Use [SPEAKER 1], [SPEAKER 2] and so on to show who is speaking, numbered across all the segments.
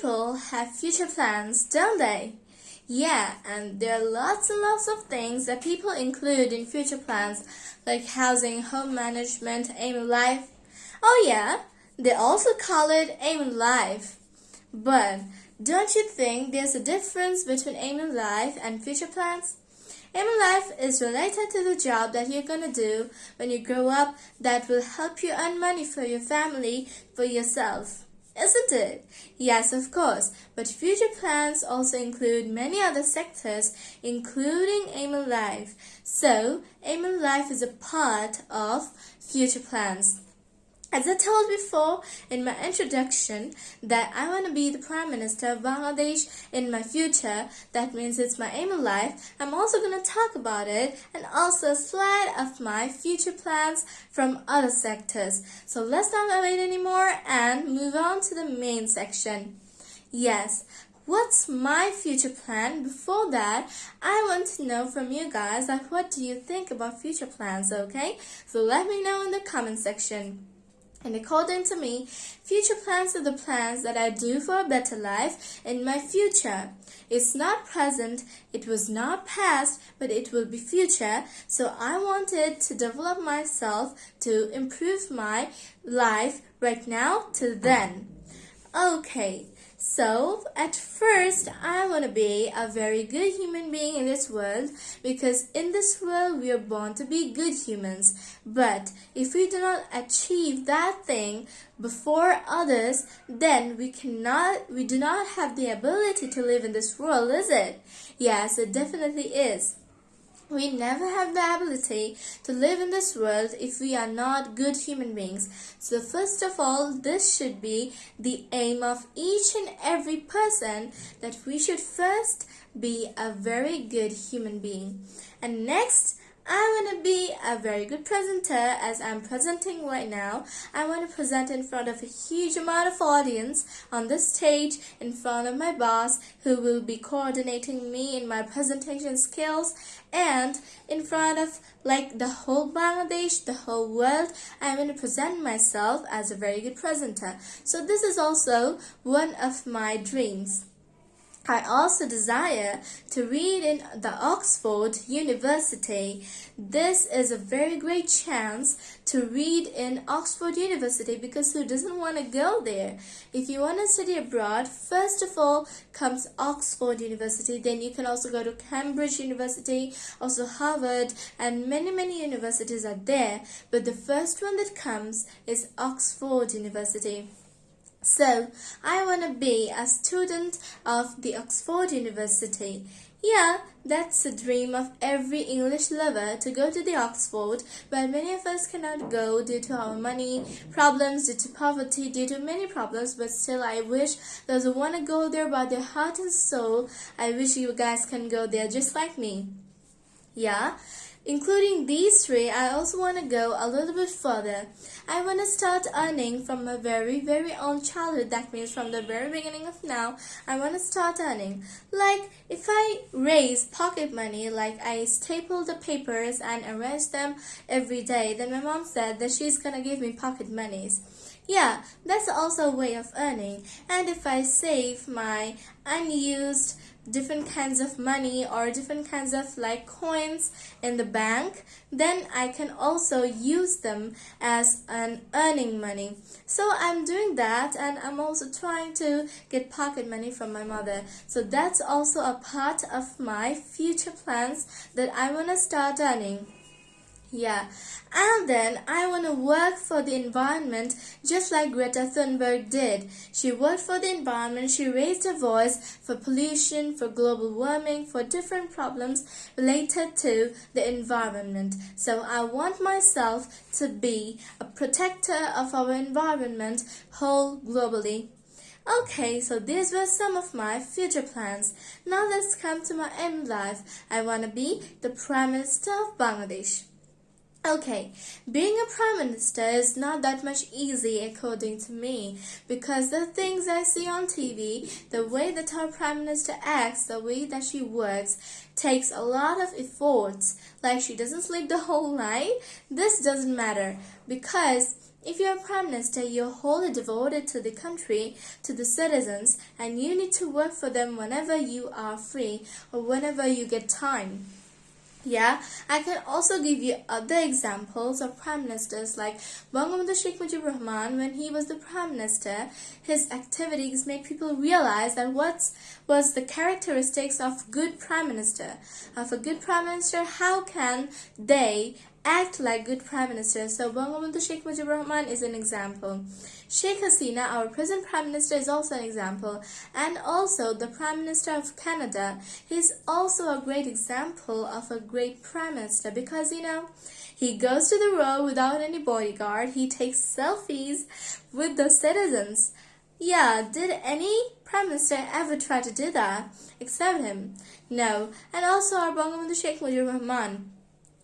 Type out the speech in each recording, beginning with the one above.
[SPEAKER 1] people have future plans, don't they? Yeah, and there are lots and lots of things that people include in future plans, like housing, home management, aim life. Oh yeah, they also call it aim in life. But don't you think there's a difference between aim in life and future plans? Aim in life is related to the job that you're gonna do when you grow up that will help you earn money for your family, for yourself. Isn't it? Yes, of course. But future plans also include many other sectors, including aim life. So, aim life is a part of future plans. As I told before in my introduction that I want to be the Prime Minister of Bangladesh in my future, that means it's my aim in life, I'm also going to talk about it and also a slide of my future plans from other sectors. So let's not wait anymore and move on to the main section. Yes, what's my future plan? Before that i want to know from you guys like what do you think about future plans okay? So let me know in the comment section and according to me, future plans are the plans that I do for a better life in my future. It's not present, it was not past, but it will be future. So I wanted to develop myself to improve my life right now to then. Okay, so, at first, I want to be a very good human being in this world because in this world we are born to be good humans. But if we do not achieve that thing before others, then we cannot, we do not have the ability to live in this world, is it? Yes, it definitely is. We never have the ability to live in this world if we are not good human beings. So first of all, this should be the aim of each and every person that we should first be a very good human being. And next, I want to be a very good presenter as I'm presenting right now. I want to present in front of a huge amount of audience on the stage in front of my boss who will be coordinating me in my presentation skills and in front of like the whole Bangladesh, the whole world, I'm going to present myself as a very good presenter. So this is also one of my dreams. I also desire to read in the Oxford University. This is a very great chance to read in Oxford University because who doesn't want to go there? If you want to study abroad, first of all comes Oxford University, then you can also go to Cambridge University, also Harvard, and many, many universities are there. But the first one that comes is Oxford University. So, I want to be a student of the Oxford University. Yeah, that's the dream of every English lover to go to the Oxford, but many of us cannot go due to our money problems, due to poverty, due to many problems, but still I wish those who want to go there by their heart and soul, I wish you guys can go there just like me. Yeah, Including these three, I also want to go a little bit further. I want to start earning from my very, very own childhood. That means from the very beginning of now, I want to start earning. Like, if I raise pocket money, like I staple the papers and arrange them every day, then my mom said that she's gonna give me pocket monies. Yeah, that's also a way of earning. And if I save my unused different kinds of money or different kinds of like coins in the bank, then I can also use them as an earning money. So I'm doing that and I'm also trying to get pocket money from my mother. So that's also a part of my future plans that I want to start earning. Yeah, and then I want to work for the environment just like Greta Thunberg did. She worked for the environment, she raised her voice for pollution, for global warming, for different problems related to the environment. So I want myself to be a protector of our environment whole globally. Okay, so these were some of my future plans. Now let's come to my end life. I want to be the Prime Minister of Bangladesh. Okay, being a prime minister is not that much easy according to me because the things I see on TV, the way that our prime minister acts, the way that she works takes a lot of efforts. Like she doesn't sleep the whole night. This doesn't matter because If you're a prime minister, you're wholly devoted to the country, to the citizens, and you need to work for them whenever you are free or whenever you get time. Yeah, I can also give you other examples of prime ministers like Bangabandhu Sheikh Mujibur Rahman when he was the prime minister. His activities made people realize that what was the characteristics of good prime minister. Of a good prime minister, how can they act like good prime ministers. So Bangabandhu Sheikh Mujibur Rahman is an example. Sheikh Hasina, our present prime minister, is also an example. And also the prime minister of Canada, he's also a great example of a great prime minister because, you know, he goes to the road without any bodyguard. He takes selfies with the citizens. Yeah, did any prime minister ever try to do that except him? No. And also our Bangabandhu Sheikh Mujibur Rahman.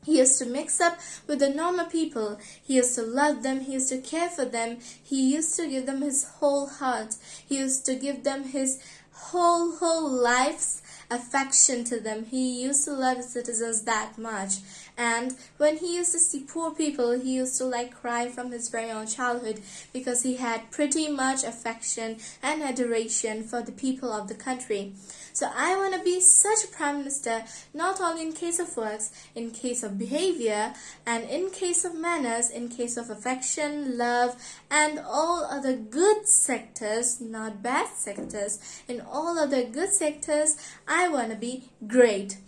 [SPEAKER 1] He used to mix up with the normal people. He used to love them. He used to care for them. He used to give them his whole heart. He used to give them his whole, whole life's affection to them. He used to love citizens that much. And when he used to see poor people, he used to like cry from his very own childhood because he had pretty much affection and adoration for the people of the country. So I want to be such a prime minister, not only in case of works, in case of behavior, and in case of manners, in case of affection, love, and all other good sectors, not bad sectors. In all other good sectors, I want to be great.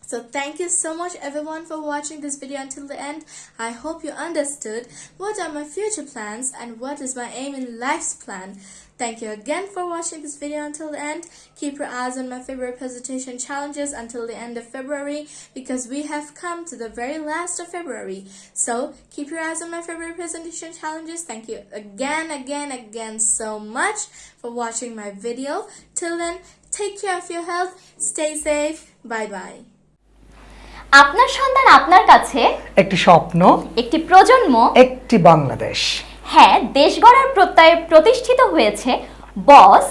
[SPEAKER 1] So thank you so much everyone for watching this video until the end. I hope you understood what are my future plans and what is my aim in life's plan. Thank you again for watching this video until the end. Keep your eyes on my February presentation challenges until the end of February because we have come to the very last of February. So keep your eyes on my February presentation challenges. Thank you again, again, again so much for watching my video. Till then, take care of your health, stay safe, bye bye.
[SPEAKER 2] আপনার সন্তান আপনার কাছে?
[SPEAKER 3] একটি স্বপ্ন
[SPEAKER 2] একটি প্রজন্ম?
[SPEAKER 3] একটি বাংলাদেশ।
[SPEAKER 2] হ্যাঁ দেশ গড়ার প্রত্যয়ে প্রতিষ্ঠিত হয়েছে boss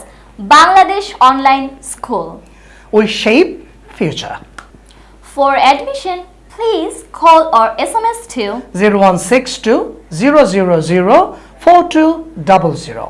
[SPEAKER 2] Bangladesh online school.
[SPEAKER 3] We shape future
[SPEAKER 2] for admission please call or S M S two
[SPEAKER 3] zero one six two zero zero zero four two double zero